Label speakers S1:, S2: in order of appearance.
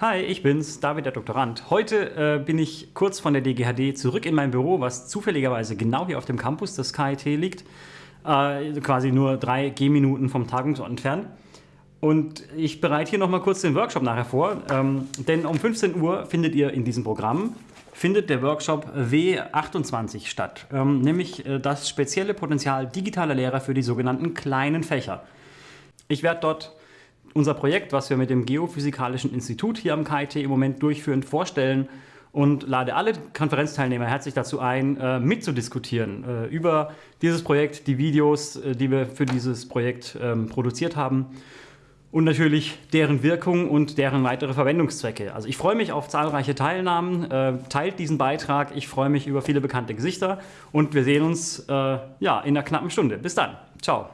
S1: Hi, ich bin's, David der Doktorand. Heute äh, bin ich kurz von der DGHD zurück in mein Büro, was zufälligerweise genau hier auf dem Campus des KIT liegt. Äh, quasi nur drei Gehminuten vom Tagungsort entfernt. Und ich bereite hier nochmal kurz den Workshop nachher vor, ähm, denn um 15 Uhr findet ihr in diesem Programm findet der Workshop W28 statt, ähm, nämlich äh, das spezielle Potenzial digitaler Lehrer für die sogenannten kleinen Fächer. Ich werde dort unser Projekt, was wir mit dem Geophysikalischen Institut hier am KIT im Moment durchführen, vorstellen und lade alle Konferenzteilnehmer herzlich dazu ein, äh, mitzudiskutieren äh, über dieses Projekt, die Videos, äh, die wir für dieses Projekt ähm, produziert haben und natürlich deren Wirkung und deren weitere Verwendungszwecke. Also ich freue mich auf zahlreiche Teilnahmen, teilt diesen Beitrag, ich freue mich über viele bekannte Gesichter und wir sehen uns ja, in einer knappen Stunde. Bis dann, ciao.